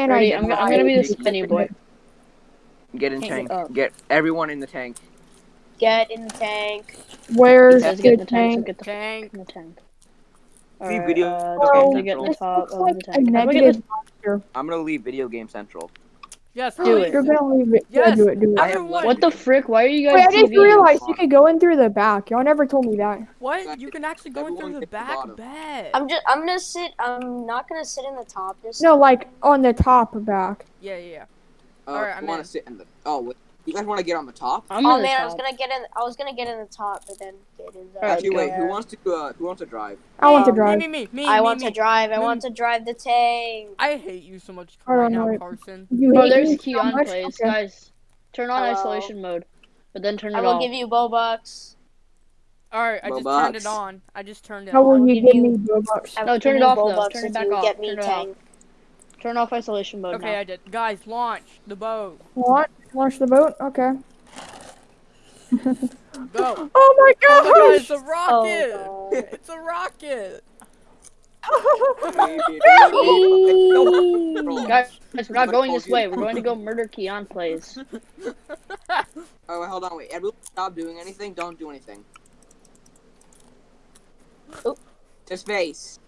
And Ready? I I'm, I'm gonna be the died. spinny boy. Get in Hang tank. Get everyone in the tank. Get in the tank. Where's the get the tank. Tank? get the Tank. in the tank. See Alright, video- uh, Oh, to get in the top looks of like the a tank. How do I get negative this- I'm gonna leave video game central. Yes, Do it. You're gonna leave it. Yeah, Yes. do it, do it. I have Everyone- What the frick? Why are you guys Wait, I just TV? realized you could go in through the back. Y'all never told me that. What? You can actually go in through the hit the back bed. I'm just. I'm gonna sit. I'm not gonna sit in the top. Just No, like on the top back. Yeah, yeah, yeah. Uh, Alright, I I'm gonna sit in the. Oh, wait. You guys want to get on the top? I'm oh in the man, I was gonna get in. I was gonna get in the top, but then get in the. Actually, wait. Who wants to? Uh, who wants to drive? I want to Um, drive. Me, me, me, me. I me, want me. to drive. I Me. want to drive the tank. I hate you so much Hold right on, now, wait. Carson. You Oh, hate there's me key so on much? plays, Okay. guys. Turn on Hello. isolation mode, but then turn it I it will off. give you Bobucks. Alright, I just Robots. turned it on. I just turned it on. How will you give give me Robux? I No, turn it off, though. Bobucks Turn it back off. Get me Turn it off. Tank. Turn off isolation mode Okay, I did. Guys, launch the boat. What? Launch the boat? Okay. Go. Oh my Oh my god, it's a rocket! Oh, God. it's a rocket! now. Guys, we're not going this way. We're going to go murder Keon plays. Oh, wait, hold on, wait. Everyone stop doing anything. Don't do anything. Oop. To space.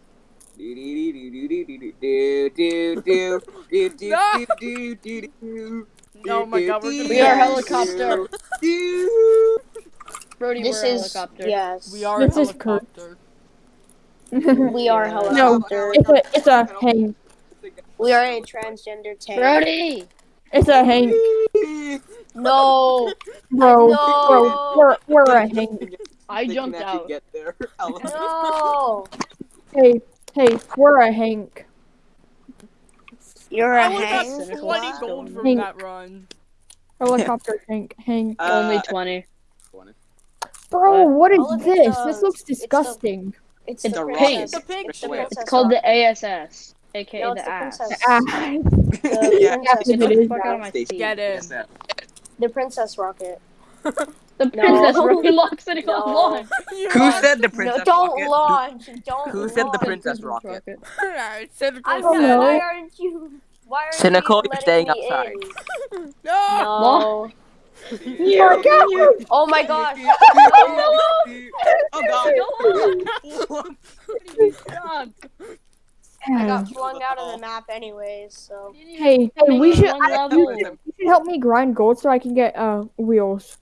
Do do do do do do do do do do No. do do do do. Oh my god, we're gonna We are helicopter. Brody, This we're a is helicopter. yes. We are This is helicopter. We are No. helicopter. it's a it's a Hank. We are a transgender tank. Brody! It's a Hank, No. bro. No. Bro, we're we're a Hank. I jumped out. Get there. No. Hey, hey, we're a Hank. You're I a would got Hank. Cynical 20 gold from Hank. that run. Helicopter Hank. Hank. Uh, Only 20. 20. Bro, what is Oh, this? the- this looks it's the- disgusting. It's, It's the a princess. pink. It's a pink It's the It's called the ASS, aka No, the the ass. princess. The Yeah. princess. Get Get it the fuck out of my Stacey. Get in. The princess rocket. The princess No. really locks it No. on launch. Who are- said the princess no, don't rocket? launch. Don't Who said the princess rocket? I said it I for said, know. why aren't you? Why aren't Cynical, you you're staying outside. in? No! No. You, Oh my gosh. oh god. you suck. I got flung out of the map anyways, so. Hey, hey, we should I, level. you should help me grind gold so I can get uh wheels.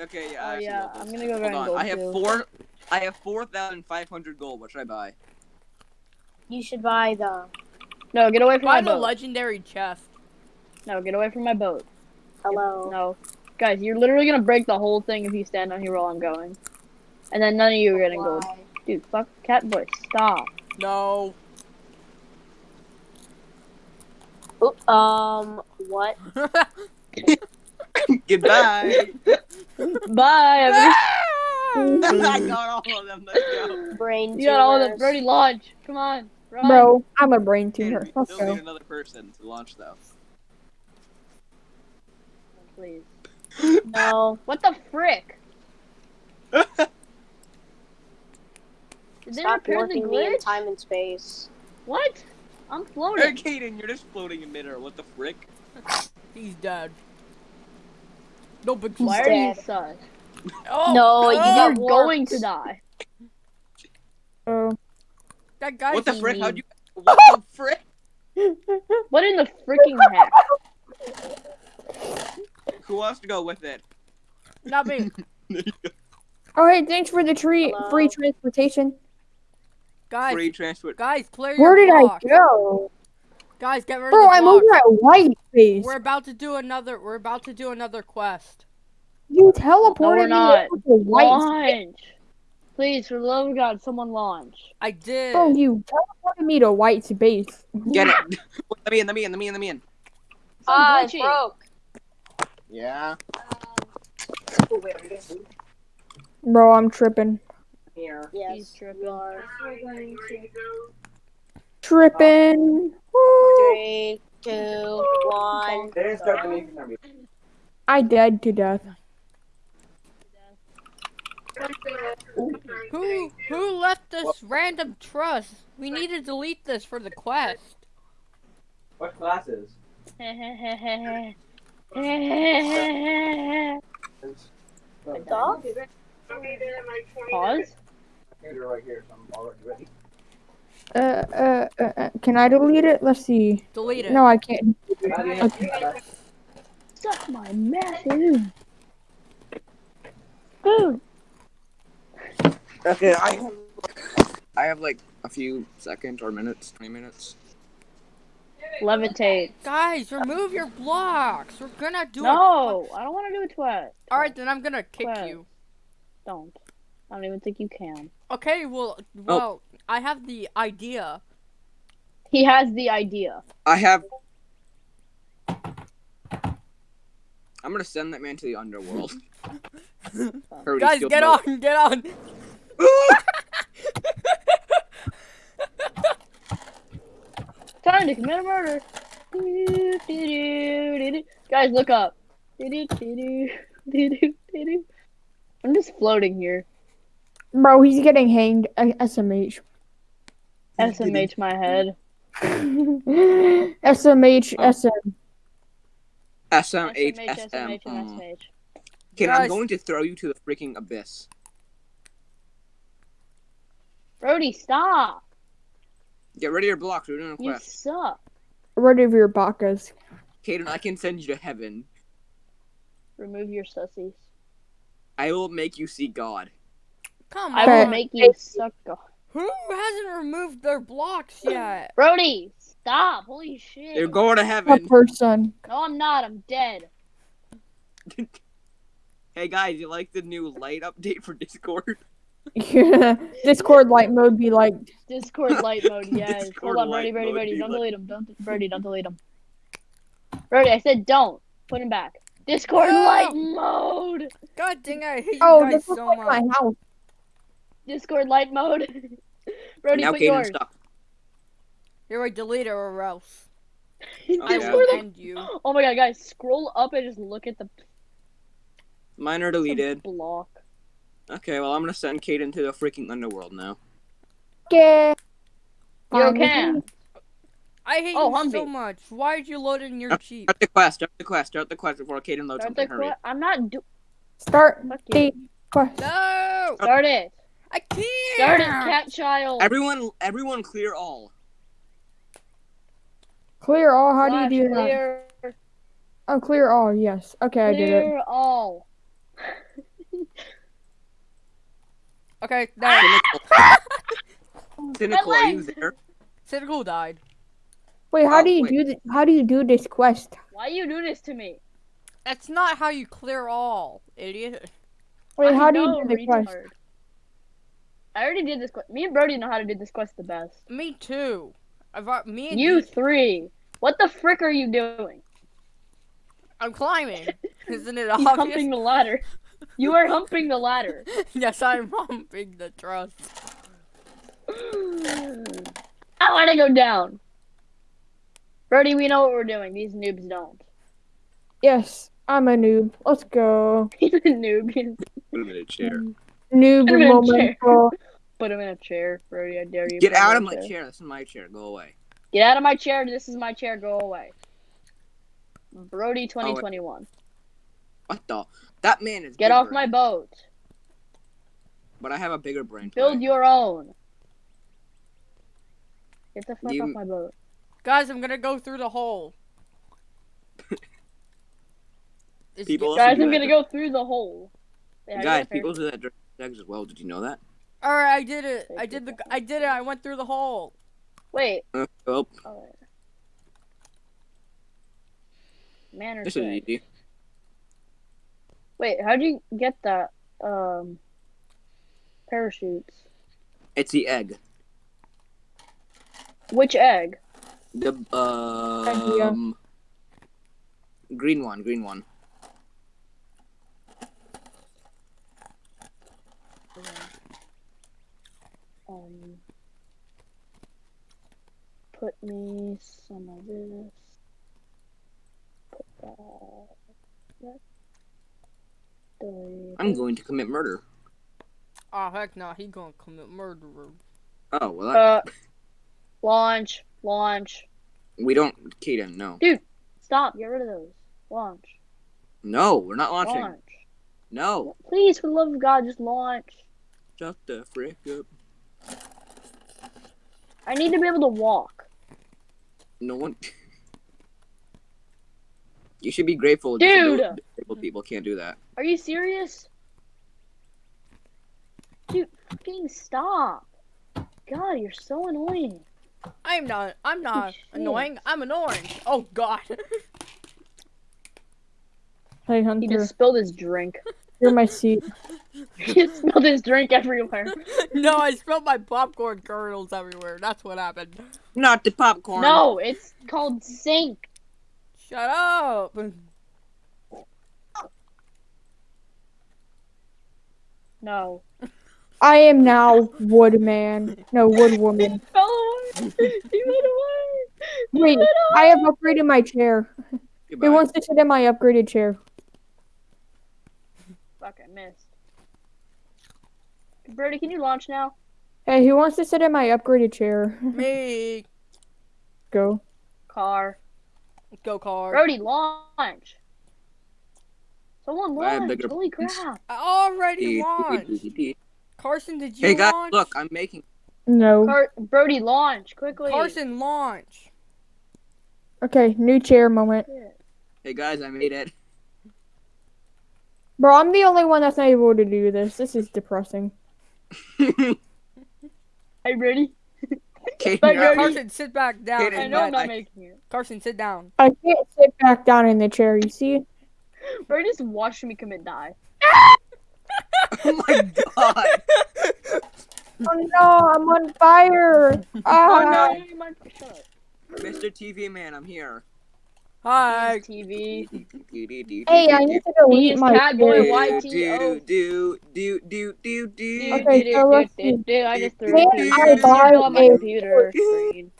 Okay, yeah. Oh, I oh, yeah, I'm gonna go Hold grind on. gold, I have too. four. I have four thousand five hundred gold. What should I buy? You should buy the. No, get away from Buy my boat. Buy the boat. legendary chest. No, get away from my boat. Hello. No. Guys, you're literally gonna break the whole thing if you stand on here while I'm going. And then none of you are getting gold. Dude, fuck cat boy, stop. No. Oop, um, what? Goodbye. Bye. I got all of them. Let's go. Brain a- You got all of them. tumors. Brody, launch. Come on. Run. Bro, I'm a brain Okay, tumor. we Let's still go. need another person to launch though. Please. No. What the frick? Did they Stop repair the warping me in time and space. What? I'm floating. Hey. Kaden, you're just floating in midair. What the frick? He's dead. No but He's Why are you dead. such? Oh, No, you You're got going to die. Oh, That guy. What the so frick? How'd you? What the frick? What in the freaking heck? Who wants to go with it? Not me. oh hey, thanks for the tree Hello? free transportation. Guys, Free transport. guys, clear Where your did I go? Guys, get rid Bro, of the I'm blocks. over at White Space. We're about to do another. We're about to do another quest. You teleported me not. over to White Space. Launch. Please, for the love of God, someone launch. I did. Bro, you teleported me to White Space. Get it. let me in. Let me in. Let me in. Let me in. Ah, it glitchy. broke. Yeah. Bro, I'm tripping. Here. Yes, He's tripping. you are. Tripping. Woo. Three, two, one. I dead to death. Who who left this random trust? We need to delete this for the quest. glasses. Dog? Pause. Computer right here, so I'm already ready. Uh, uh, uh, uh, can I delete it? Let's see. Delete it. No, I can't. Suck my massive. Food. Okay, I have, I have like a few seconds or minutes, 20 minutes. Levitate. Guys, remove your blocks. We're gonna do it. No, I don't want to do a twat. All right, then I'm gonna kick Quest. you. Don't. I don't even think you can. Okay, well, well, I have the idea. He has the idea. I have. I'm gonna send that man to the underworld. Heard Guys, get broke. on, get on. Time to commit a murder. Guys, look up. I'm just floating here. Bro, he's getting hanged. SMH. SMH my head. SMH, Oh. SM. SMH, SMH, SM. SMH. SMH. Okay, I'm going to throw you to the freaking abyss. Brody, stop. Get rid of your blocks. We're doing a You quest. suck. Rid of your bacas. Kaden, I can send you to heaven. Remove your sussies. I will make you see God. Come on. I will make you suck. off. Who hasn't removed their blocks yet? Brody, stop. Holy shit. You're going to heaven. A heaven. person. No, I'm not. I'm dead. Hey guys, you like the new light update for Discord? Discord light mode be like, Discord light mode, yes. Discord Hold on, Brody, light Brody, Brody. Don't delete him. Don't, Brody, don't delete him. Brody, I said don't. Put him back. Discord No! light mode. God dang, I hate you oh, guys this looks so like much. my house. Discord light mode. Brody, now put Kaden's yours. stuck. Here, I delete it or else. I yeah. Will light- end you. Oh my god, guys, scroll up and just look at the Mine are deleted. block. Okay, well I'm gonna send Kaden to the freaking underworld now. Okay. You Fine can. me. I hate Oh, you so much. Why did you load in your Jeep? Start the quest. Start the quest. Start the quest before Kaden loads Start something. Hurry. I'm not do- Start the quest. No! Start it. I can't! Start it, cat child. Everyone, everyone, clear all. Clear all. How do you do that? clear, Oh, clear all. Yes. Okay, I did it. Clear all. Okay, now, Cynical, Cynical, are you there? Cynical died. Wait, how Oh, do you wait. do this? How do you do this quest? Why you do this to me? That's not how you clear all, idiot. Wait, I how do you do the quest? Retard. I already did this quest. Me and Brody know how to do this quest the best. Me too. I've al- me and You D- three. What the frick are you doing? I'm climbing. Isn't it He's obvious? humping the ladder. You are humping the ladder. yes, I'm humping the trust. I want to go down. Brody, we know what we're doing. These noobs don't. Yes, I'm a noob. Let's go. He's a noob. He's- Put him in a chair. Noob Put him in a chair. momento. Put him in a chair. Brody, I dare you. Get out of my chair. This is my chair. Go away. Get out of my chair. This is my chair. Go away. Brody 2021. What the? That man is. Get good off my boat. But I have a bigger brain. Build Build your own. Get the fuck You- off my boat. Guys, I'm gonna go through the hole. People- Guys, I'm gonna go through the hole. Wait, how do you Guys, people do that during sex as well. Did you know that? All right, I did it. I did the. I did it. I went through the hole. Wait. Uh, Oh, wait. Man or this is easy. Wait, how'd you get that? Um, parachutes. It's the egg. Which egg? The um, green one. Green one. Um, put me some of this. Put that. that. Delete I'm going to commit murder. Oh heck no, he gonna commit murder. Oh well. That, Uh, launch, launch. We don't, Kaden. No, Dude, Stop. Get rid of those. Launch. no, we're not launching. Launch. No, Please, for the love of God, just launch. shut the frick up. I need to be able to walk. No one. You should be grateful. Dude! disabled- disabled people can't do that. Are you serious? Dude, fucking stop. God, you're so annoying. I'm not. I'm not shit. annoying. I'm an orange. Oh God. Hey Hunter. He Hunter, just spilled his drink. you're my seat. he spilled his drink everywhere. no, I spilled my popcorn kernels everywhere. That's what happened. Not the popcorn. No, it's called sink. Shut up. No. I am now Woodman. No, Woodwoman. Oh, he went away. He Wait, went I have away. upgraded my chair. Goodbye. Who wants to sit in my upgraded chair? Fuck, I missed. Brody, can you launch now? Hey, who wants to sit in my upgraded chair? Me. Go. Car. Go car. Brody, launch. Someone I have launch. bigger Holy planes. crap. I already launched. Carson, did you Hey guys, launch? look, I'm making. No. Car- Brody, launch quickly. Carson, launch. Okay, new chair moment. Hey guys, I made it. Bro, I'm the only one that's not able to do this. This is depressing. Hey, ready? Kaden, Bye, you're out. Brody. Carson, sit back down. I know I'm not I- making it. Carson, sit down. I can't sit back down in the chair, you see? Brody just watched me commit die. oh my god. Oh no, I'm on fire! Oh Ah, no, you might shut up. Mr. TV man, I'm here. Hi. TV. Hey, I need to delete He's my Catboy chair. White. do, YTO. do, do, do, do, do, Okay, so let's dude, dude, I just threw Can it. I buy on my a- computer screen.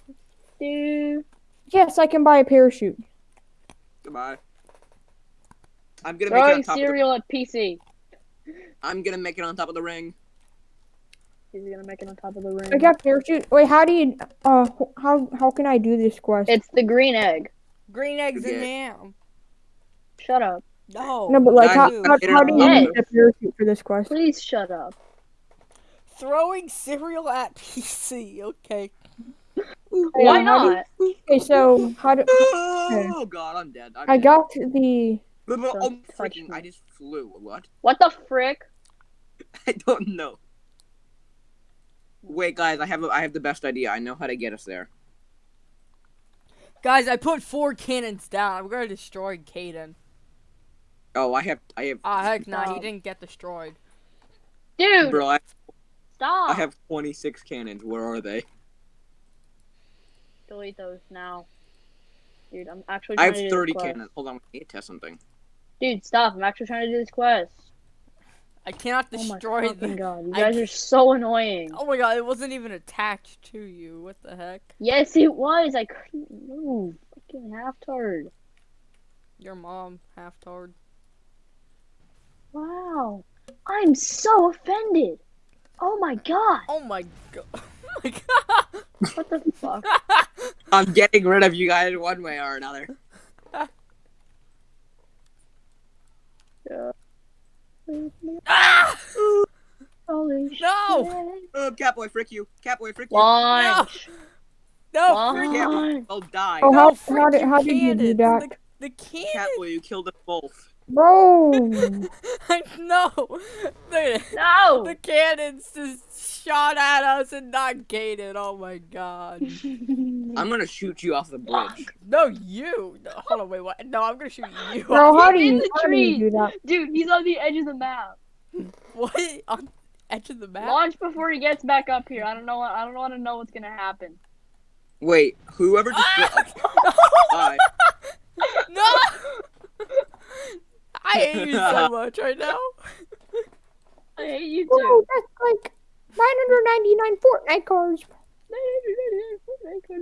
Dude. Yes, I can buy a parachute. Goodbye. I'm gonna make it Throwing on top of the, cereal at PC. I'm gonna make it on top of the ring. He's gonna make it on top of the ring. I got parachute. Wait, how do you? Uh, how how can I do this quest? It's the green egg. Green eggs and Okay. yam. Shut up. No. no, but like, how, how, how do you on. use a parachute for this question? Please shut up. Throwing cereal at PC. Okay. Why how not? Okay, so how do Oh god, I'm dead. I'm I dead. got the? Oh, Don't touch freaking! I just flew. What? What the frick? I don't know. Wait, guys, I have a, I have the best idea. I know how to get us there. Guys, I put four cannons down. I'm gonna destroy Kaden. Oh, I have I have Ah, heck nah, he didn't get destroyed. Dude, bro. I, stop. I have 26 cannons. Where are they? Delete those now. Dude, I'm actually I have to do 30 this quest. cannons. Hold on, I need to test something. Dude, stop. I'm actually trying to do this quest. I cannot Oh my destroy fucking the. god. You guys ca- are so annoying. Oh my god, it wasn't even attached to you. What the heck? Yes, it was. I couldn't move. Fucking half turd. Your mom, half tard. Wow. I'm so offended. Oh my god. Oh my god. Oh my god. What the fuck? I'm getting rid of you guys one way or another. ah! No! Oh, Catboy, frick you. Catboy, frick you. Launch. No, Frick freaking Catboy. Oh, die. Oh, no, how- how freaking did- how did you do that? The, the cannon. Catboy, you killed us both. Bro, I know. The, No. the cannons just shot at us and not gated. Oh my god. I'm gonna shoot you off the bridge. No, you. No, hold on, wait, what? No, I'm gonna shoot you. bro, how do in you the how do you tree. do that? Dude, he's on the edge of the map. What? On edge of the map? Launch before he gets back up here. I don't know. What, I don't want to know what's gonna happen. Wait, whoever just ah! die. no! I hate you so much right now. I hate you Bro, too. that's like 999 Fortnite cards.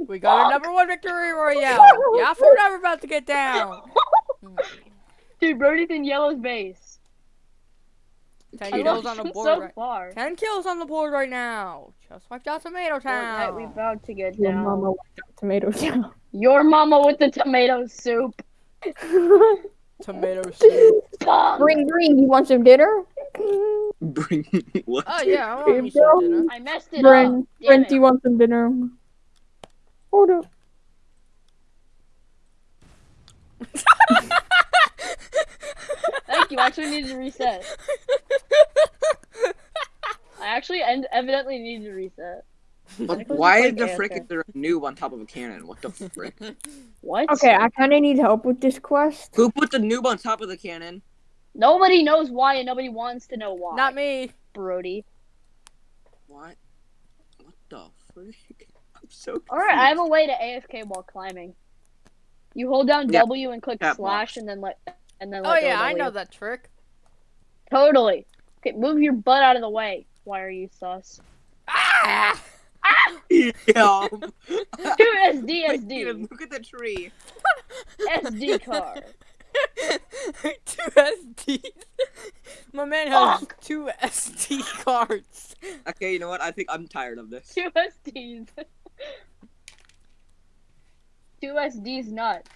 We got a number one victory royale. Yeah, we're never about to get down. Dude, Brody's in yellow's base. Ten I kills on the board. so right. far. Ten kills on the board right now. Just wiped out Tomato Fortnite, we Town. about to get Your down. mama wiped out tomato town. Your mama with the tomato soup. Tomato soup. Bum. Green, green, you want some dinner? Bring what? Oh yeah, I want me some dinner. I messed it Brent, up. Damn Brent, do you want some dinner? Hold up. Thank you. I actually needed to reset. I actually en- evidently need to reset. But why is is the like frick is there a noob on top of a cannon? What the frick? What? Okay, I kind of need help with this quest. Who put the noob on top of the cannon? Nobody knows why, and nobody wants to know why. Not me. Brody. What? What the frick? I'm so All right, I have a way to AFK while climbing. You hold down Yeah. W and click That slash, box. and then let and then Oh let go yeah, I know that trick. Totally. Okay, move your butt out of the way. Why are you sus? Ah! Yeah. Two SD SD look at the tree. SD card. two SDs. My man has Fuck. two SD cards. Okay, you know what? I think I'm tired of this. Two SDs. Two SDs nuts.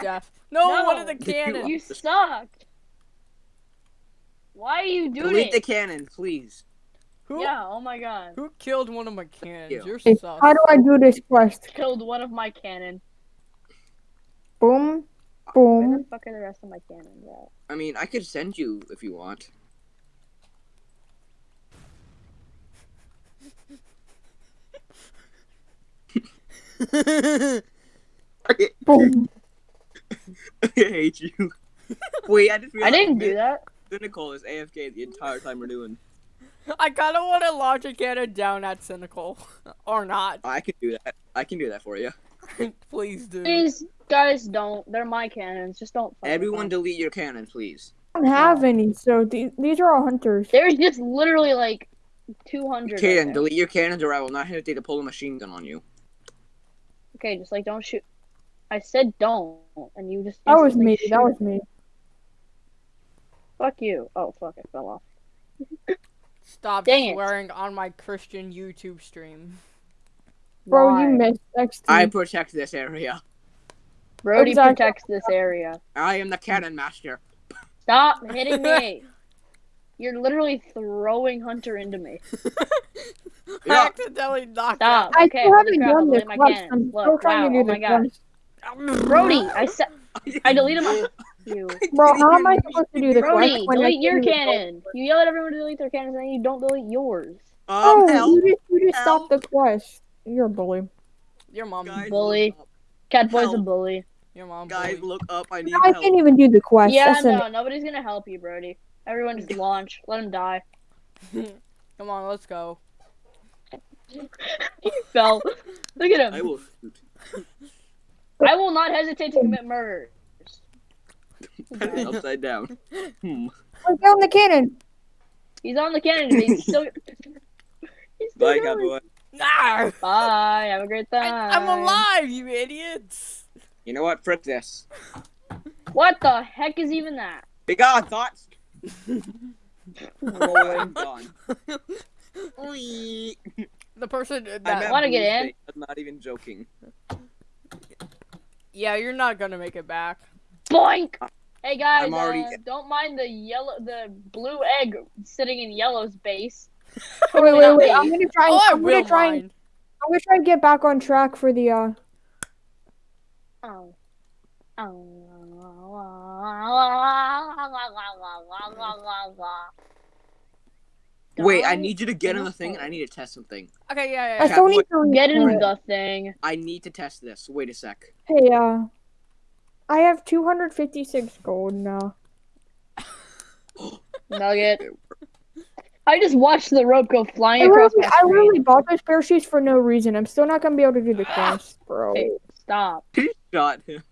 Death. No, No. one of the Did you- cannons. You sucked. Why are you doing Delete it? the cannon, please. Who, Yeah, oh my god. who killed one of my cannons? you. You're Hey, sus. how do I do this quest? Killed one of my cannon. Boom, Boom. Where boom. the fuck are the rest of my cannons at? I mean, I could send you if you want. Boom. I hate you. Wait, I just I didn't do that. Cynical is AFK the entire time we're doing. I kind of want to launch a cannon down at Cynical. or not. I can do that. I can do that for you. Please do. Please, guys, don't. They're my cannons. Just don't. Everyone, them. delete your cannon, please. I don't have any, so these, these are all hunters. There's just literally like 200. right Kaden, delete your cannons, or I will not hesitate to pull a machine gun on you. Okay, just like don't shoot. I said don't, and you just. That was me. shoot That was me. Fuck you. Oh fuck! I fell off. Stop Dang it. swearing on my Christian YouTube stream. Bro, Why? you missed XT. I protect this area. Brody Exactly. protects this area. I am the cannon master. Stop hitting me. You're literally throwing Hunter into me. I Yeah. accidentally knocked Stop. I okay, still holy haven't crap, done I'll this delete my cannon. I'm still Look, trying wow, to do oh my the Brody, I said I deleted my you. Bro, how am I supposed to do the Brody, quest when I delete your cannon. You yell at everyone to delete their cannons, and then you don't delete yours. Um, Oh, help, you just, you just help. stopped the quest. You're a bully. Your mom. guys, Bully. look up. Catboy's a bully. Your mom. Guys, bully. look up. I need I help. can't even do the quest. Yeah, That's an- no, nobody's gonna help you, Brody. Everyone just launch. Let him die. Come on, let's go. He fell. Look at him. I will. I will not hesitate to commit murder. Upside down. Hmm. I found the cannon. He's on the cannon. He's still. He's still Bye, going. cowboy. No! Bye. Have a great time. I, I'm alive, you idiots! You know what? Frick this. What the heck is even that? Big on thoughts. Lord. I'm gone. Wee. The person I'm that. Wanna get in? I'm not even joking. Yeah, you're not gonna make it back. Boink. Hey guys, I'm already- uh, don't mind the yellow, the blue egg sitting in yellow's base. Oh, wait, wait, wait. I'm gonna try. Oh, I I'm will gonna try. And, mind. I'm gonna try and get back on track for the. uh Oh. Oh. Wait, I need you to get on the thing, and I need to test something. Okay, yeah, I yeah. still need to Get in the thing. I need to test this. Wait a sec. Hey, uh, I have 256 gold now. Nugget. I just watched the rope go I flying across really, my I screen. really bought those parachutes for no reason. I'm still not gonna be able to do the quest, bro. Hey, stop. He shot him.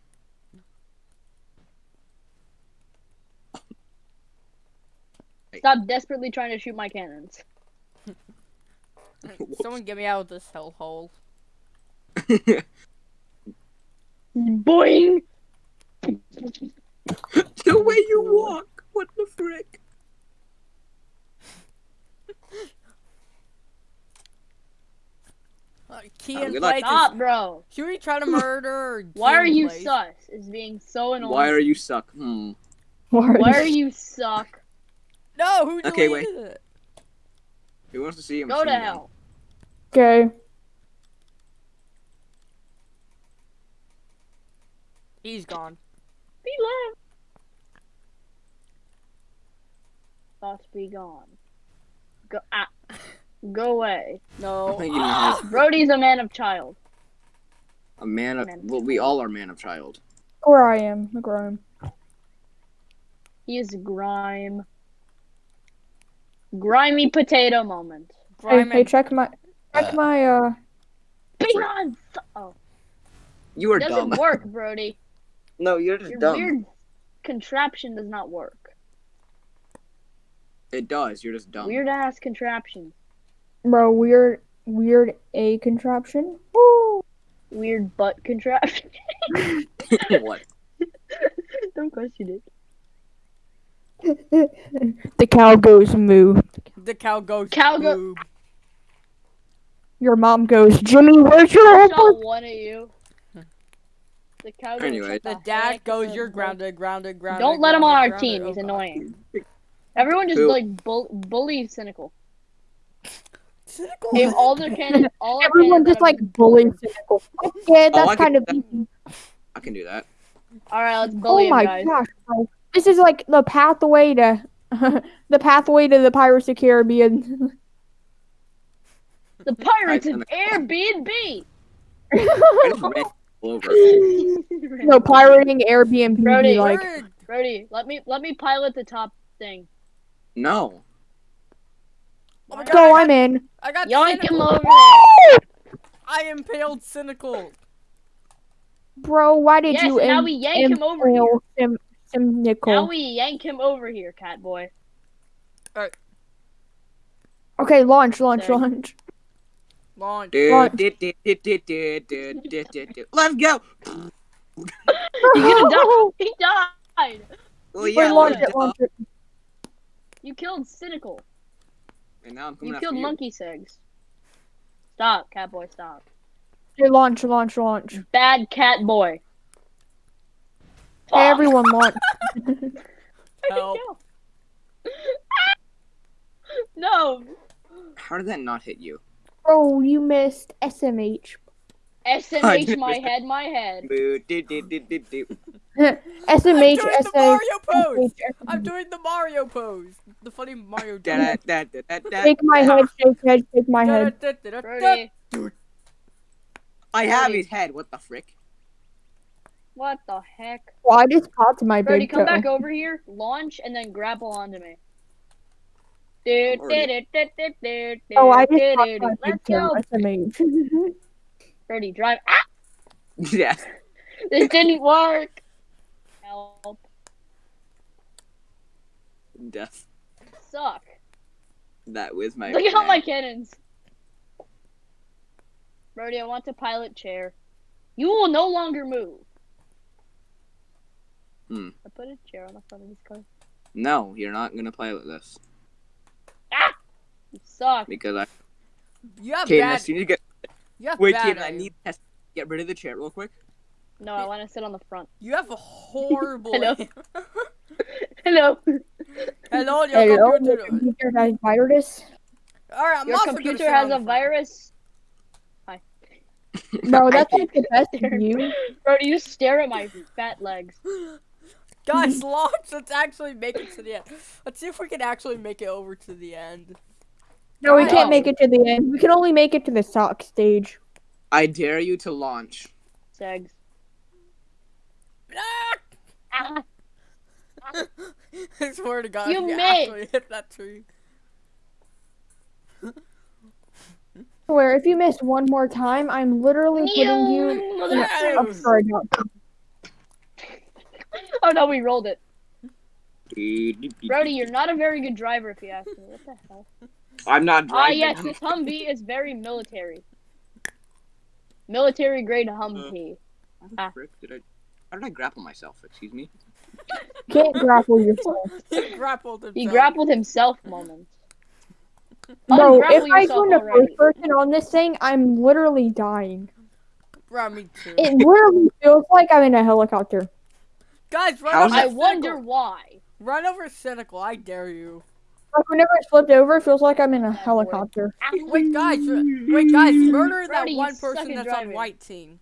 Stop desperately trying to shoot my cannons. Someone get me out of this hellhole. Boing! the way you walk. What the frick? Uh, key in good luck. place. Stop, Is, bro. should we try to murder? Why are you place? sus? Is being so annoying. Why are you suck? Hmm. Why are you suck? No, who Okay, deleted wait. it? Who wants to see him? Go to machine gun? hell. Okay. He's gone. Be left. Thoughts be gone. Go ah. Go away. No. think you know how Brody's a man of child. a man of Man. well, we all are man of child. Or I am, McGrime. He is grime. Grimy potato moment. Hey, Grime hey, and- check my, check my, uh, Be on. Oh, You are doesn't dumb. work, Brody. No, you're just Your dumb. weird contraption does not work. It does. You're just dumb. Weird ass contraption. bro, weird, weird A contraption. Woo! Weird butt contraption. what? Don't question it. the cow goes moo. The cow goes. Cow go- boob. Your mom goes, Jimmy, where's your I homework? shot one of you. The cow Anyway. The dad goes. You're grounded. Grounded. Grounded. Don't let him on grounded, our team. grounded. He's Oh, annoying. Everyone just Who? like bull- bully cynical. Cynical. Hey, all the cannons, all Everyone cannons just like have- bullies cynical. Yeah, Oh, I that's can kind of do. I can do that. All right, let's bully Oh him, my guys. gosh, bro. This is like the pathway to the pathway to the Pirates of Caribbean. The pirates I- of Airbnb. I just read all over. no, pirating Airbnb be Brody, like Brody, let me let me pilot the top thing. No. Oh my god. So I I'm in. I got Yoink him cynical. over there. I impaled cynical. Bro, why did Yes, you now we yank him over here. impale Sim- Sim Now we yank him over here, cat boy. Okay, launch, launch, Sorry. launch. Launch. Let's go. He's gonna die. He died. Well, yeah, launch it, launch it. You killed Cynical. And now I'm coming You killed you. Monkey Sigs. Stop, Catboy, stop. Hey, launch, launch, launch. Bad Catboy. Hey, everyone, launch. Help. no. How did that not hit you? Bro, you missed SMH. SMH my head, my head. Do. I'm SMH, doing the SMH. Mario pose. I'm doing the Mario pose. The funny Mario. Shake my head, shake head, shake my head. I have his head. What the frick? what the heck? Well, I just popped my Brody, come toe. back over here, launch, and then grapple onto me. Do, do, do, Oh, I just do, popped do, my do. Let's toe. go. SMH. Brody, drive. Ah, yeah. this didn't work. Help. Death. Suck. That was my. Look at all my cannons. Brody, I want to pilot chair. You will no longer move. Hmm. I put a chair on the front of this car. No, you're not gonna pilot this You suck. because I. You have Kaden, bad. as soon as you get. You have Wait, bad. Kaden, I need to get rid of the chair real quick. No, I want to sit on the front. You have a horrible. Hello. Hello. Hello, your Hello, your computer. computer has virus. All right, I'm Your also gonna computer has a front. virus. Bro, I that's hate like the best view. Brody, you stare at my fat legs. Guys, launch. Let's actually make it to the end. Let's see if we can actually make it over to the end. No, we can't make it to the end. We can only make it to the sock stage. I dare you to launch. Segs. Ah! I swear to God, You if you made- actually hit that tree. Where if you miss one more time, I'm literally putting you. in a- I'm sorry, not. oh no, we rolled it. Brody, you're not a very good driver if you ask me. What the hell? I'm not driving. Ah, driving. yes, this Humvee is very military. Military grade Humvee. How the frick did I? How did I grapple myself? Excuse me. Can't grapple yourself. he grappled himself. He grappled himself moment. No, if I yourself go into first person on this thing, I'm literally dying. Bro, me too. It literally feels like I'm in a helicopter. Guys, run How's over I that wonder why. Run over Cynical. I dare you. Like whenever I flipped over, it feels like I'm in a helicopter. Ah, wait, guys. Wait, guys. Murder that Brody, you one person at that's on white team.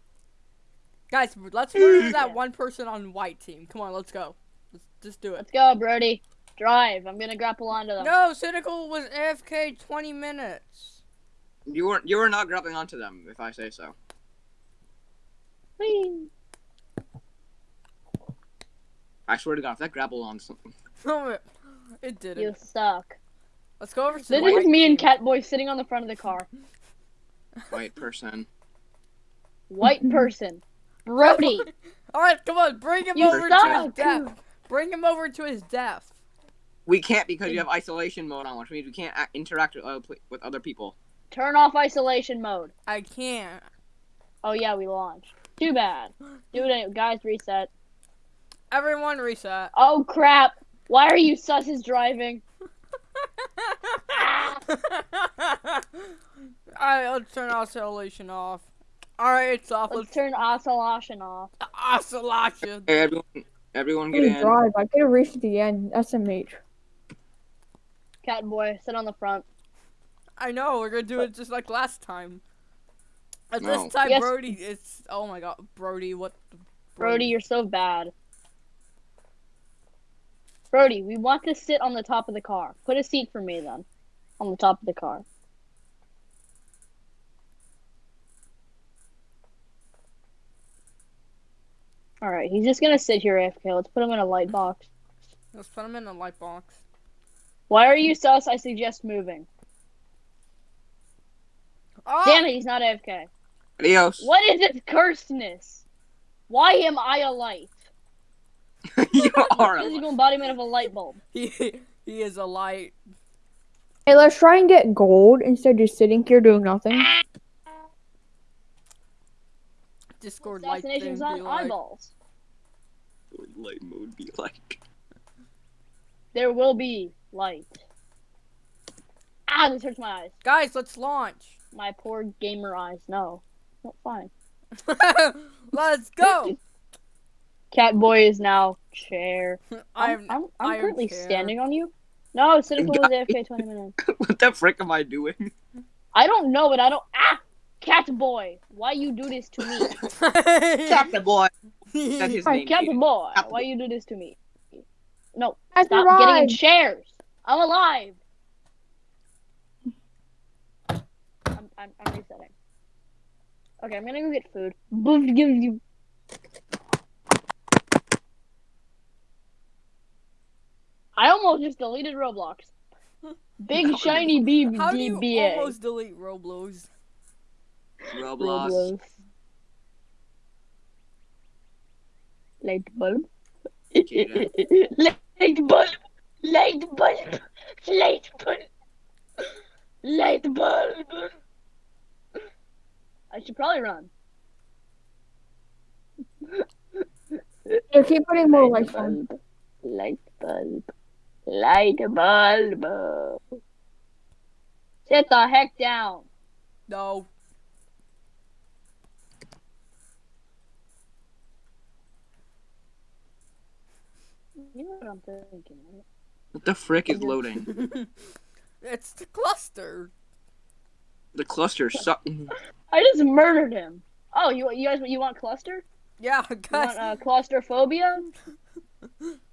Guys, let's murder Yeah. that one person on white team. Come on, let's go. Let's just do it. Let's go, Brody. Drive. I'm gonna grapple onto them. No, Cynical was AFK 20 minutes. You were you were not grappling onto them, if I say so. Whee! I swear to God, if that grappled on something. No, it, it didn't. You suck. Let's go over to This the is me and. Catboy sitting on the front of the car. White person. White person. Brody. All right, come on, bring him You over to his death. Bring him over to his death. We can't because you have isolation mode on, which means we can't interact with other, with other people. Turn off isolation mode. I can't. Oh yeah, we launched. Too bad. Do it, anyway. guys. Reset. Everyone reset. Oh crap! Why are you susses driving? Alright, let's turn isolation off. Alright, it's off. Let's Let's turn isolation off. isolation. Hey, everyone, everyone get Please in. drive. I could have reached the end. SMH. Catboy, sit on the front. I know, we're gonna do it just like last time. At No. this time, Yes. Brody, it's. Oh my god, Brody, what the. Brody, you're so bad. Brody, we want to sit on the top of the car. Put a seat for me then. On the top of the car. Alright, he's just gonna sit here AFK. Let's put him in a light box. Let's put him in a light box. Why are you sus? I suggest moving. Oh! Damn it, he's not AFK. Adios. What is this cursedness? Why am I a light? you are. a Physical embodiment of a light bulb. He, he is a light. Hey, let's try and get gold instead of just sitting here doing nothing. Discord light thing Assassinations be on like. eyeballs. Light mode be like. There will be light. Ah, this hurts my eyes. Guys, let's launch. My poor gamer eyes. No. not fine. let's go. Catboy is now chair. I'm. I'm, I'm, I am currently chair. standing on you. No, Cynical was Guys. AFK 20 minutes. what the frick am I doing? I don't know, but I don't. Ah! Catboy, why you do this to me? Captain boy. That's his Hi, name. Aiden. Catboy, Catboy. why you do this to me? No, I stop getting in chairs. I'm alive. I'm, I'm, I'm resetting. Okay, I'm gonna go get food. I almost just deleted Roblox. Big shiny B How do you DBA. almost delete Roblox? Roblox. Roblox. Light bulb. Light bulb. Light bulb. Light bulb. Light bulb. I should probably run. You keep putting more lights on. bulb. Light bulb. Light bulb. Sit the heck down. No. You know what I'm thinking. right? What the frick is loading? it's the cluster. The cluster suck. I just murdered him. Oh, you you guys you want cluster? Yeah, You guys. want uh, claustrophobia?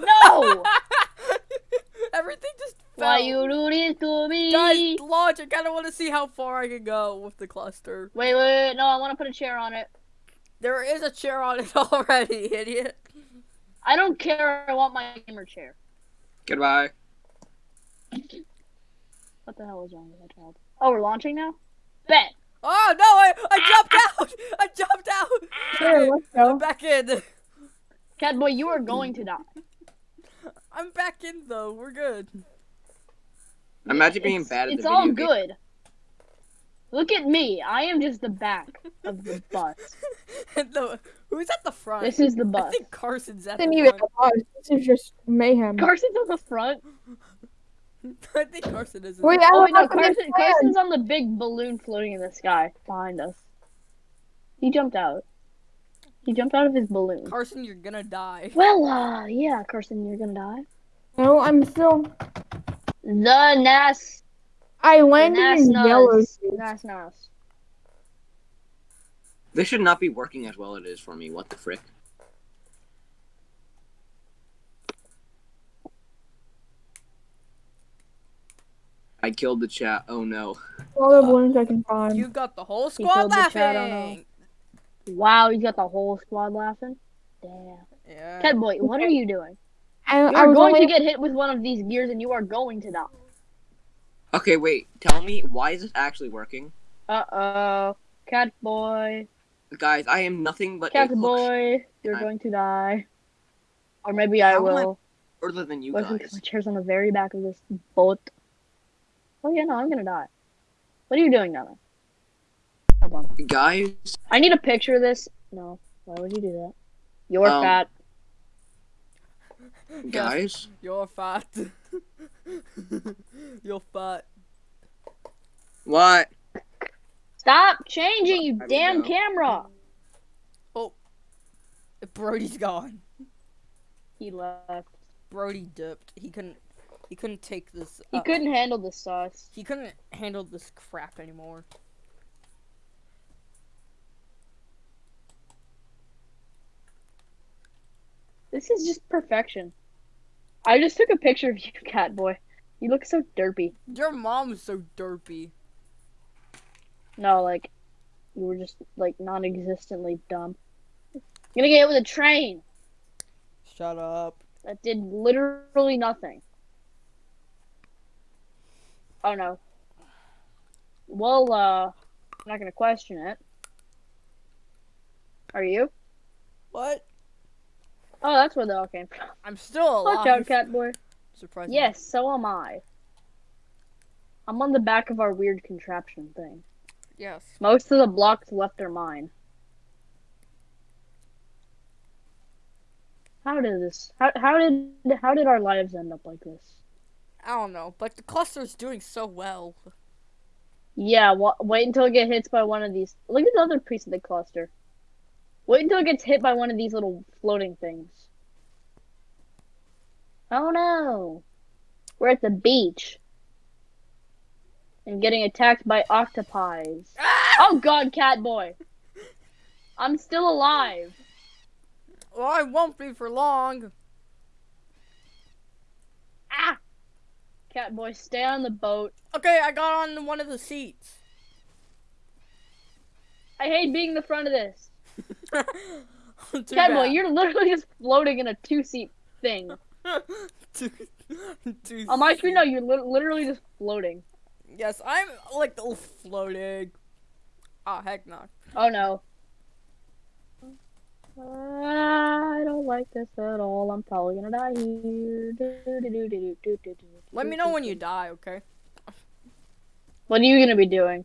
No! Everything just fell. Why you do this to me? Guys, launch. I kind of want to see how far I can go with the cluster. Wait, wait, wait, no, I want to put a chair on it. There is a chair on it already, idiot. I don't care. I want my gamer chair. Goodbye. What the hell is wrong with that child? Oh, we're launching now. Bet. Oh no! I, I jumped out! I jumped out! Here, let's I'm go. back in. Catboy, you are going to die. I'm back in though. We're good. Imagine being it's, bad at It's the all video game. good. Look at me. I am just the back of the bus. The, who's at the front? This is the bus. I think Carson's at This isn't the front. bus. This is just mayhem. Carson's on the front. I think Carson is. Wait, Oh wait, no, know if I Carson, Carson's on the big balloon floating in the sky behind us. He jumped out. He jumped out of his balloon. Carson, you're gonna die. Well, uh, yeah, Carson, you're gonna die. No, I'm still. The Nas. I landed Nas in yellow. Nas. Nas Nas. This should not be working as well as it is for me. What the frick? I killed the chat. Oh no. All the balloons I can find. You got the whole squad killed the chat, oh, laughing. Wow, he's got the whole squad laughing. Damn. Yeah. Cat boy, what are you doing? I, you are was going only, to get hit with one of these gears and you are going to die. Okay, wait. Tell me why is this actually working, Uh oh. Cat boy. guys? I am nothing but Cat a hook boy. You're I'm- going to die. Or maybe I How am I- will. further than you What guys. my chair's on the very back of this boat? Oh yeah, no, I'm gonna die. What are you doing now? Hold on. Guys, I need a picture of this. No, why would you do that? You're Um, fat. guys. You're fat. You're fat. What? Stop changing, you I damn know. camera. Brody's gone. He left. Brody dipped. He couldn't. He couldn't take this. He uh, couldn't handle the sauce. He couldn't handle this crap anymore. This is just perfection. I just took a picture of you, cat boy. You look so derpy. Your mom's so derpy. No, like you were just like non-existently dumb. You're gonna get hit with a train Shut up. that did literally nothing. Oh no. Well, uh, I'm not gonna question it. Are you? What? Oh, that's where they all came from. I'm still alive. Watch out, cat boy. Surprising. Yes, so am I. I'm on the back of our weird contraption thing. Yes. Most of the blocks left are mine. How did this? How how did how did our lives end up like this? I don't know, but the cluster's doing so well. Yeah, wa- wait until it gets hit by one of these. Look at the other piece of the cluster. Wait until it gets hit by one of these little floating things. Oh no! We're at the beach. And getting attacked by octopi. Oh god, cat boy! I'm still alive. Well, I won't be for long. Ah! Cat boy, stay on the boat. Okay, I got on one of the seats. I hate being the front of this. Bad. you're literally just floating in a two um, seat thing. Too- too On my screen, no, you're lit- literally just floating. Yes, I'm like floating. Oh heck no. Oh no. I don't like this at all. I'm probably gonna die here. Let me know when you die, okay? What are you gonna be doing?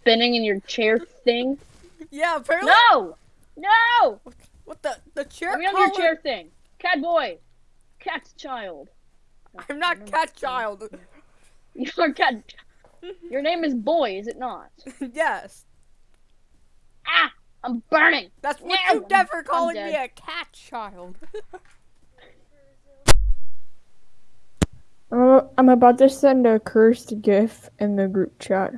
Spinning in your chair thing? Yeah, apparently. No! No! What the the chair? Let me on your chair thing. Cat boy. Cat's child. I'm not cat child. You're cat. Your name is Boy, is it not? yes, Ah! I'm burning! that's what No, you never I'm calling me a cat child. I'm, I'm about to send a cursed gif in the group chat.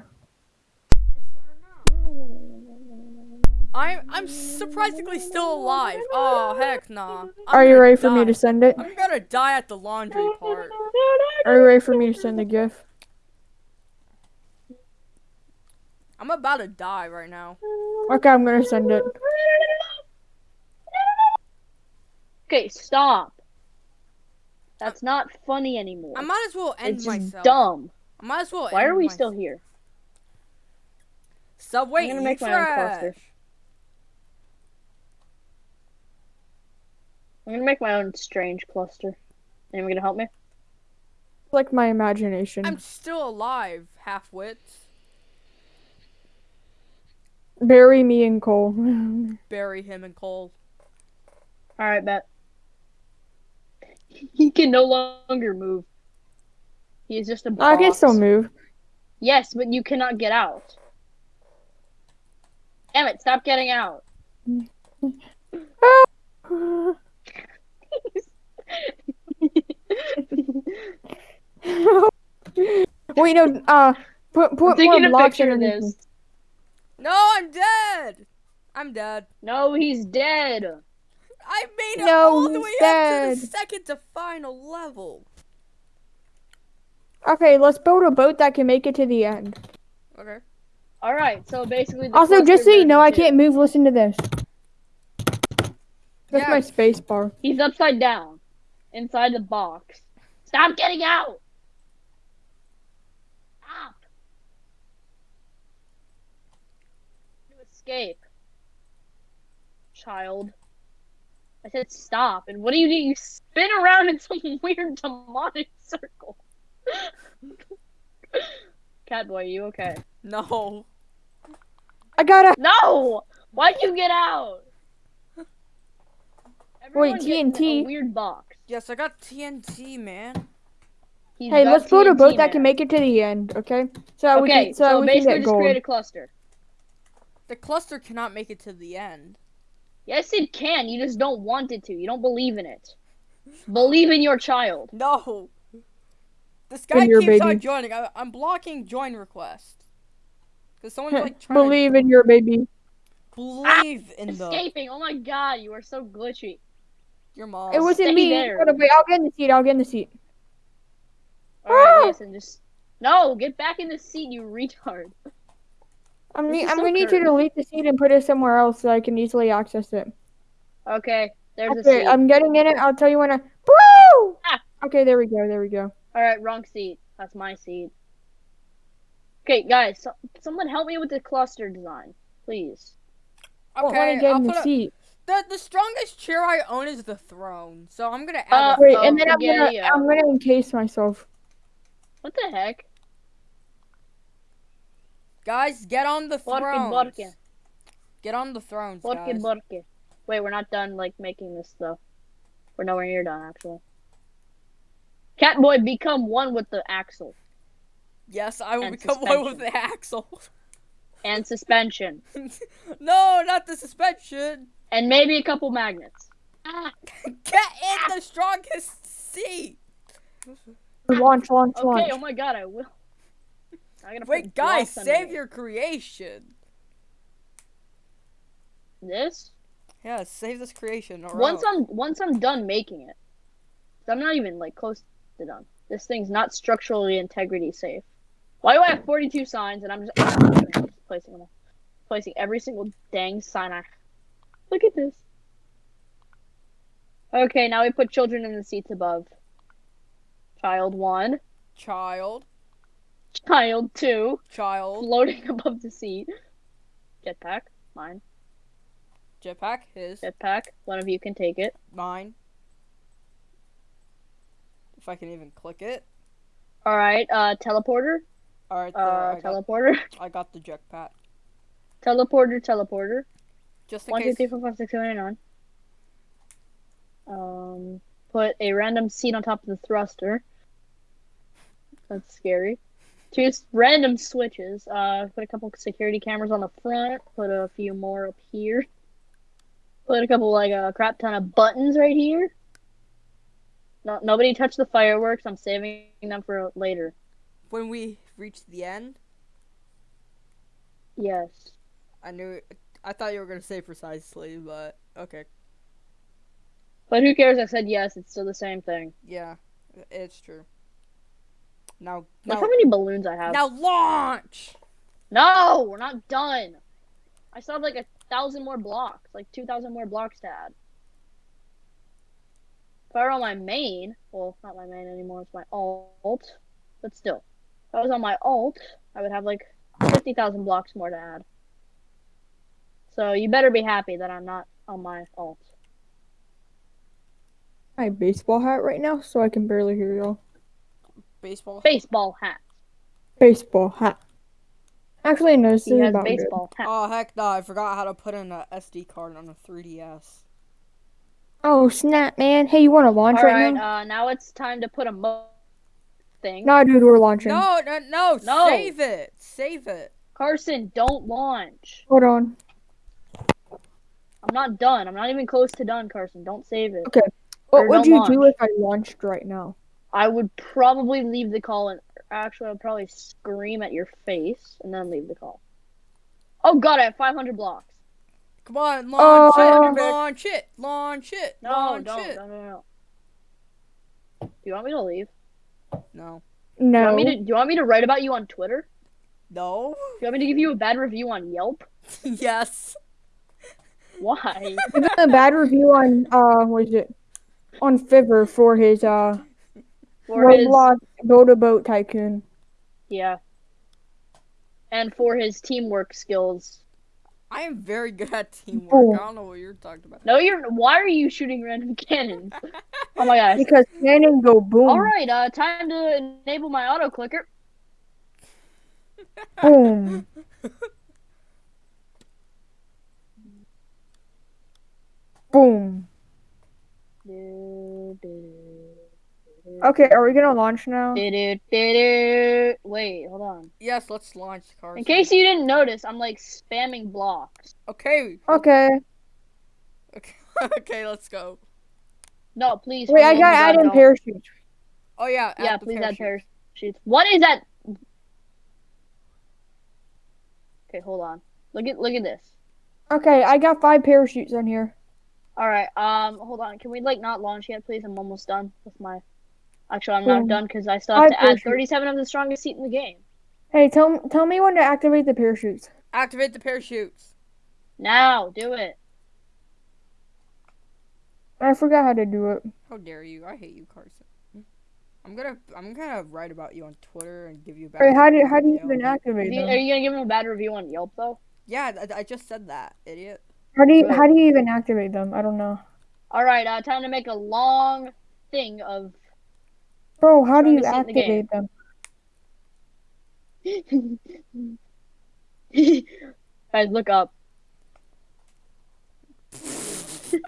I'm I'm surprisingly still alive. Oh heck nah. I'm Are you gonna ready for me to send it? I'm gonna die at the laundry part. Are you ready for me to send the gif? I'm about to die right now. Okay, I'm gonna send it. Okay, stop. Uh, That's not funny anymore. I might as well end it's just myself. dumb. I might as well. Why end are we myself. still here? Subway I'm gonna eat make my own trash. cluster. I'm gonna make my own strange cluster. Anyone gonna help me? Like my imagination. I'm still alive, half wits. Bury me in coal. Bury him in coal. Alright, bet. He can no longer move. He is just a box. I can still move. Yes, but you cannot get out. Damn it! Stop getting out. Ah. Wait, no. Uh, put I'm put more a blocks picture of underneath. me. this. No, I'm dead. I'm dead. No, he's dead. I made it No, all the he's way up to the second to final level. Okay, let's build a boat that can make it to the end. Okay. All right, so basically. The Also, just cluster so you know, I can't move. Listen to this. That's Yeah. my space bar. He's upside down, inside the box. Stop getting out. Stop. To escape, child. I said stop, and what do you do? You spin around in some weird demonic circle. Catboy, you okay? No. I gotta. No! Why'd you get out? Everyone get in TNT. A weird box. Yes, I got TNT, man. He's Hey, let's build a TNT, boat that can make it to the end. Okay. So we can. So, so we can get just gold. create a cluster. The cluster cannot make it to the end. Yes, it can. You just don't want it to. You don't believe in it. Believe in your child. No. This guy your keeps on joining. I, I'm blocking join request. Cause someone's like trying Believe in your baby. to believe in the Escaping. Oh my god, you are so glitchy. Your mom. It wasn't stay me. there. Wait, I'll get in the seat. I'll get in the seat. Alright, Ah! listen, just. No, get back in the seat, you retard. I'm, ne- I'm so gonna need you to cursed. delete the seat and put it somewhere else so I can easily access it. Okay, there's a Okay, seat. I'm getting in it. I'll tell you when I. Woo! Ah. Okay, there we go. There we go. Alright, wrong seat. That's my seat. Okay, guys, so, someone help me with the cluster design, please. I want okay, to get I'll in the put a, seat. The the strongest chair I own is the throne. So I'm gonna Uh, add. a, Wait, and then I'm gonna spaghetti, uh, I'm gonna encase myself. What the heck? guys, get on the throne. thrones. porque. Get on the thrones, Porque, guys. porque. Wait, we're not done like making this though. We're nowhere near done actually. Catboy, become one with the axle Yes, I will And become one with the axle. and suspension, no, not the suspension. And maybe a couple magnets. Ah, Get in the strongest seat. Launch, launch, okay. launch. Oh my god, I will. I gotta Wait, put guys, blocks under save your creation. this. Yeah, save this creation. Or Once else. I'm once I'm done making it, I'm not even like close to done. This thing's not structurally integrity safe. Why do I have 42 signs and I'm just, I'm just placing them, all. placing every single dang sign I. Look at this. Okay, now we put children in the seats above. Child one, child, child two, child, floating above the seat. Jetpack, mine. jetpack, his, Jetpack, one of you can take it. mine. If I can even click it. All right, uh, teleporter, All right, uh, I, got, teleporter, I got the jetpack. teleporter, teleporter. Just in One, two, case. three, four, five, six, seven, eight, nine. Um, put a random seat on top of the thruster. That's scary. Two random switches. Uh, put a couple security cameras on the front. Put a few more up here. Put a couple like a crap ton of buttons right here. No, nobody touch the fireworks. I'm saving them for later. When we reach the end, Yes. I knew. I thought you were gonna say precisely, but okay. But who cares? I said yes. It's still the same thing. Yeah, it's true. Now, Look now, how many balloons I have. now launch. No, we're not done. I still have like a thousand more blocks, like two thousand more blocks to add. If I were on my main, well, not my main anymore, it's my alt, but still, if I was on my alt, I would have like fifty thousand blocks more to add. So you better be happy that I'm not on my alt. My baseball hat right now, so I can barely hear y'all. Baseball. Baseball hat. Baseball hat. Actually, no, this He is has about good. baseball hat. Oh heck no! I forgot how to put in a SD card on a 3DS. Oh snap, man! Hey, you want to launch All right, right, now? uh, now it's time to put a mo thing. Nah, dude, we're launching. No, no, no, No. Save it. Save it. Carson, don't launch. Hold on. I'm not done. I'm not even close to done, Carson. Don't save it. Okay. What Or would don't you do if I launched right now? I would probably leave the call and actually I'd probably scream at your face and then leave the call. Oh god, I have 500 blocks. Come on, launch Uh, it. Launch it. Launch it. No, launch don't. it. No, no, no. Do you want me to leave? No. Do you, No. want me to, do you want me to write about you on Twitter? No. Do you want me to give you a bad review on Yelp? yes. Why? Give him a bad review on uh, what is it? On Fiverr for his uh For his Roblox Build a Boat Tycoon. yeah. And for his teamwork skills. I am very good at teamwork. Oh. I don't know what you're talking about. No, you're. Why are you shooting random cannons? Oh my gosh. Because cannons go boom, All right, uh, time to enable my auto clicker. boom. Boom. Okay, are we gonna launch now? Wait, hold on. Yes, let's launch cars. In case you didn't notice, I'm like spamming blocks. Okay. Okay. Okay. okay, let's go. No, please. Wait, I gotta add in don't. parachutes. Oh yeah. add Yeah, the please add parachutes. What is that? Okay, hold on. Look at look at this. Okay, I got five parachutes on here. All right. Um, hold on. Can we like not launch yet, please? I'm almost done with my. Actually, I'm not Boom. done because I still have Five to add parachutes. 37 of the strongest seat in the game. Hey, tell tell me when to activate the parachutes. Activate the parachutes. Now, do it. I forgot how to do it. How dare you? I hate you, Carson. I'm gonna I'm gonna write about you on Twitter and give you back. Wait, how do how do you even activate you- them? are you gonna give him a bad review on Yelp though? Yeah, I, I just said that, idiot. How do you how do you even activate them? I don't know. All right. Uh, time to make a long thing of. Bro, how do you Strongest seat in the activate them? Guys, look up. There's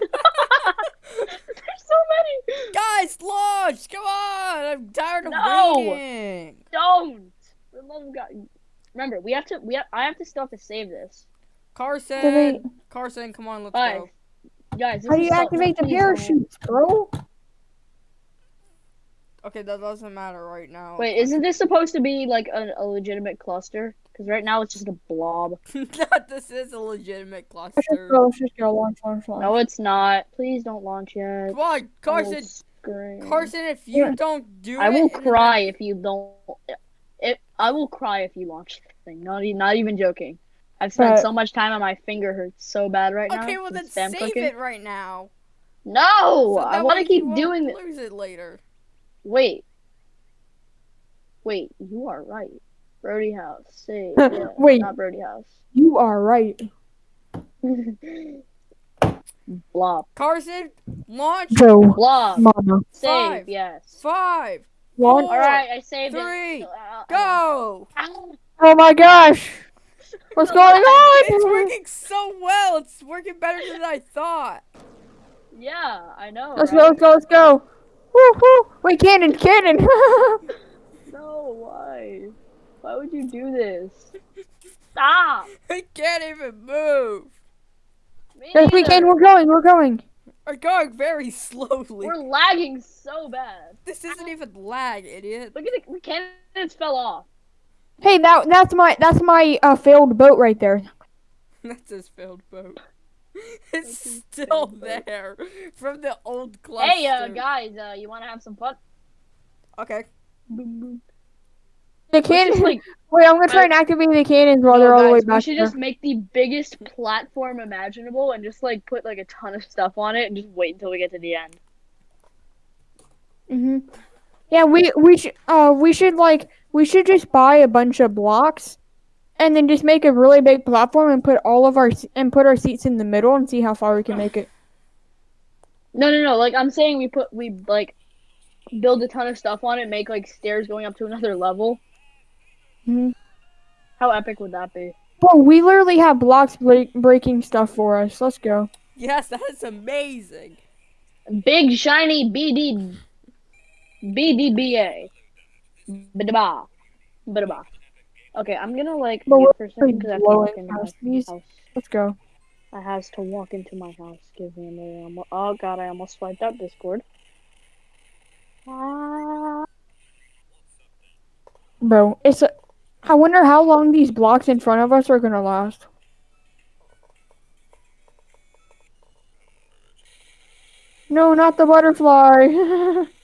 so many. Guys, launch! Come on! I'm tired of No! waiting. Don't. For the love of God. Remember, we have to. We have, I have to still have to save this. Carson, Activate- Carson, come on, let's Guys, go. guys. How do you activate the parachutes, bro? Okay, that doesn't matter right now. Wait, isn't this supposed to be like a, a legitimate cluster? Because right now it's just a blob. this is a legitimate Let's just cluster. go. Let's just go. Launch, launch, launch. No, it's not. Please don't launch yet. Come on, Carson. Carson, if you Yeah. don't do I it, will cry if you don't. It. I will cry if you launch this thing. Not e- not even joking. I've spent But- so much time and my finger hurts so bad right now. Okay, well from then spam save clicking. it right now. No, So I want to keep you won't doing it. Lose it later. Wait. Wait, you are right. Brody House. Save. Yeah, Wait. Not Brody House. You are right. Blob. Carson, launch Go, Blob. mama. Save. Five. Yes. five, One. All right, I saved three, it. Uh, go. Oh my gosh. What's going on? It's working so well. It's working better than I thought. Yeah, I know. Let's right? go. Let's go. Let's go. Woo, woo. Wait, cannon, cannon. No, why? Why would you do this? Stop. I can't even move. Me yes, we can. We're going. We're going. We're going very slowly. We're lagging so bad. This isn't even lag, idiot. Look at the, the cannons fell off. Hey, that that's my that's my uh, failed boat right there. That's his failed boat. It's still there from the old cluster. Hey, uh, guys, uh, you want to have some fun? Okay. The Let's cannon. like, Wait, I'm gonna try and activate the cannons while no, they're all the way guys, we should there. just make the biggest platform imaginable and just like put like a ton of stuff on it and just wait until we get to the end. hmm Yeah, we we should uh we should like we should just buy a bunch of blocks, and then just make a really big platform and put all of our and put our seats in the middle and see how far we can make it. No, no, no. Like I'm saying, we put we like build a ton of stuff on it, make like stairs going up to another level. Mhm. How epic would that be? Well, we literally have blocks break- breaking stuff for us. Let's go. Yes, that is amazing. Big shiny BD BDBA. Ba-da-ba. Ba-da-ba. Okay, I'm gonna like But mute for a second because I have to walk into my past house. Let's go. I has to walk into my house. Give me a minute. I'm- Oh god, I almost swiped out Discord. Ah. Bro, it's a, I wonder how long these blocks in front of us are gonna last. No, not the butterfly.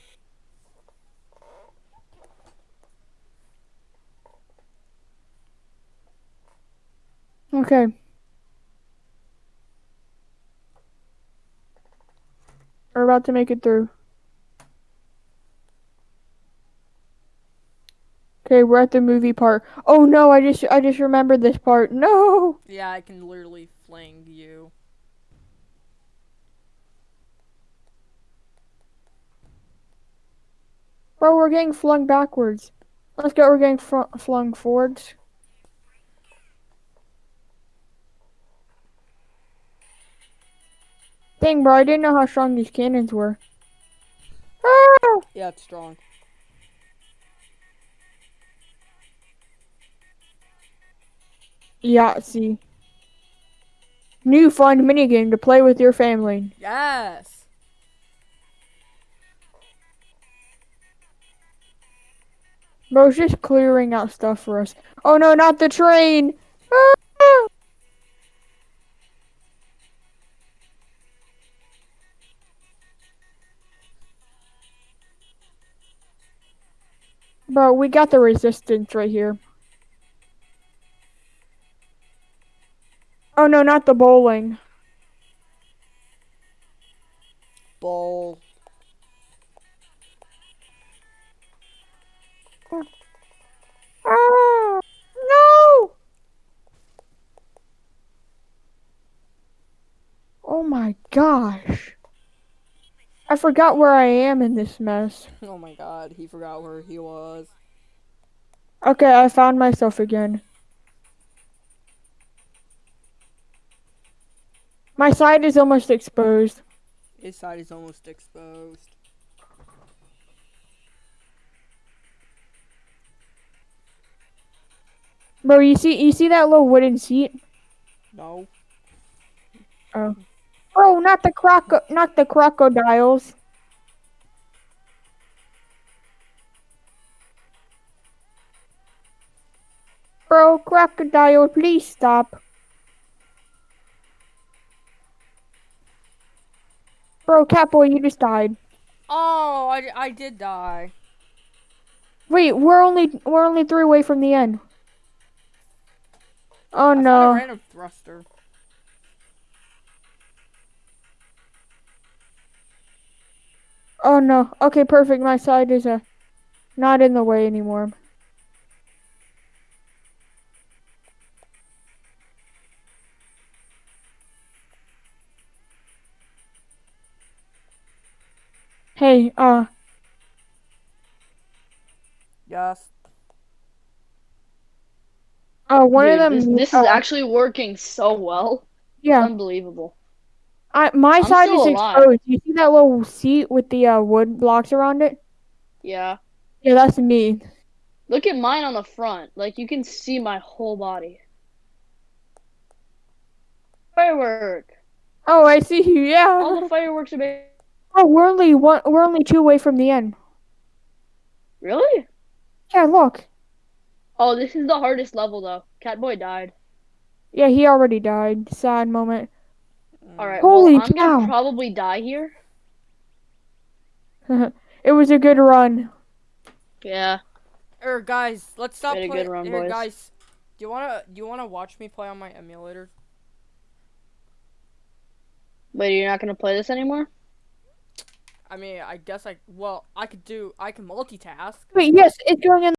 okay. We're about to make it through. Okay, we're at the movie part. Oh no, I just I just remembered this part. No. Yeah, I can literally fling you. Bro, we're getting flung backwards. Let's go, we're getting fr- flung forwards. Dang, bro, I didn't know how strong these cannons were. Ah! Yeah, it's strong. Yahtzee. New fun minigame to play with your family. Yes. Bro's just clearing out stuff for us. Oh no, not the train! Bro, we got the resistance right here. Oh no, not the bowling. Bowl. Ah! No! Oh my gosh. I forgot where I am in this mess. Oh my god, he forgot where he was. Okay, I found myself again. My side is almost exposed. His side is almost exposed. Bro, you see you see that little wooden seat? No. Oh. Bro, not the croco not the crocodiles. Bro, crocodile, please stop. Bro, Catboy, you just died. Oh, I, I did die. Wait, we're only we're only three away from the end. Oh I no. random thruster. Oh no. Okay, perfect. My side is uh, not in the way anymore. Hey, uh, Yes. uh, one Dude, of them. this, this uh, is actually working so well. yeah. Unbelievable. I my I'm side is still alive. exposed. You see that little seat with the uh, wood blocks around it? Yeah. Yeah, that's me. Look at mine on the front. Like you can see my whole body. Firework. Oh, I see you. Yeah. All the fireworks are made. Oh, we're only one. We're only two away from the end. Really? Yeah, look. Oh, this is the hardest level though. Catboy died. Yeah, he already died. Sad moment. All right. Holy well, I'm cow. gonna probably die here. it was a good run. Yeah. Er, guys, let's stop playing. good run, er, boys. guys, do you wanna do you wanna watch me play on my emulator? Wait, you're not gonna play this anymore? I mean, I guess I well, I could do I can multitask. Wait, yes, it's going in